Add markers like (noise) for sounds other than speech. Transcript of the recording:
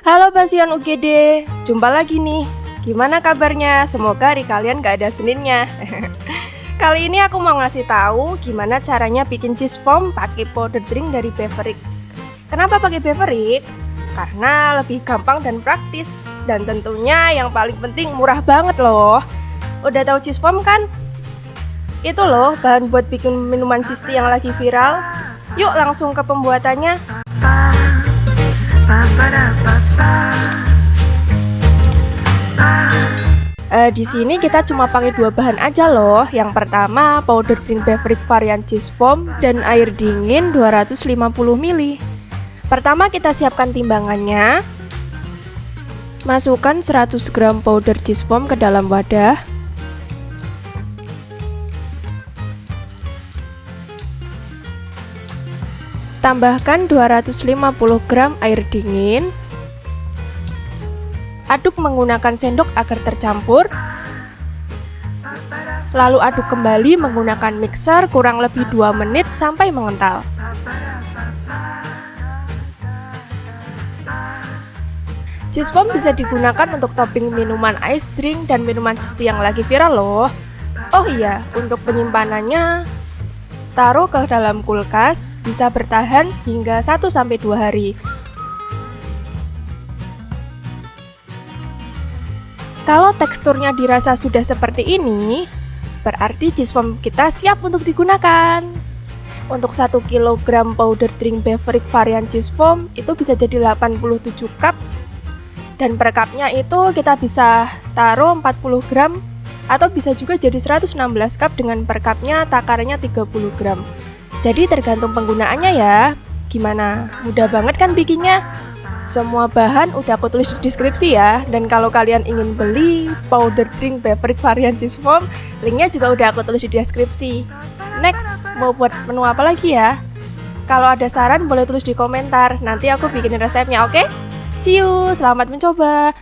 Halo Pasion UGD, jumpa lagi nih. Gimana kabarnya? Semoga hari kalian gak ada seninnya. (laughs) Kali ini aku mau ngasih tahu gimana caranya bikin cheese foam pakai powder drink dari Beverly. Kenapa pakai Beverly? Karena lebih gampang dan praktis dan tentunya yang paling penting murah banget loh. Udah tahu cheese foam kan? Itu loh bahan buat bikin minuman cheese tea yang lagi viral. Yuk langsung ke pembuatannya. Uh, di sini kita cuma pakai dua bahan aja loh. Yang pertama powder drink beverage varian cheese foam dan air dingin 250 ml. Pertama kita siapkan timbangannya. Masukkan 100 gram powder cheese foam ke dalam wadah. Tambahkan 250 gram air dingin Aduk menggunakan sendok agar tercampur. Lalu aduk kembali menggunakan mixer kurang lebih 2 menit sampai mengental. Cheese foam bisa digunakan untuk topping minuman ice drink dan minuman cheese yang lagi viral loh. Oh iya, untuk penyimpanannya taruh ke dalam kulkas bisa bertahan hingga 1-2 hari Kalau teksturnya dirasa sudah seperti ini, berarti cheese foam kita siap untuk digunakan. Untuk 1 kg powder drink beverage varian cheese foam itu bisa jadi 87 cup dan per cupnya itu kita bisa taruh 40 gram atau bisa juga jadi 116 cup dengan per cupnya takarannya 30 gram. Jadi tergantung penggunaannya ya. Gimana? Mudah banget kan bikinnya? Semua bahan udah aku tulis di deskripsi ya Dan kalau kalian ingin beli powder drink beverage varian cheese foam Linknya juga udah aku tulis di deskripsi Next, mau buat menu apa lagi ya? Kalau ada saran boleh tulis di komentar Nanti aku bikinin resepnya, oke? Okay? See you, selamat mencoba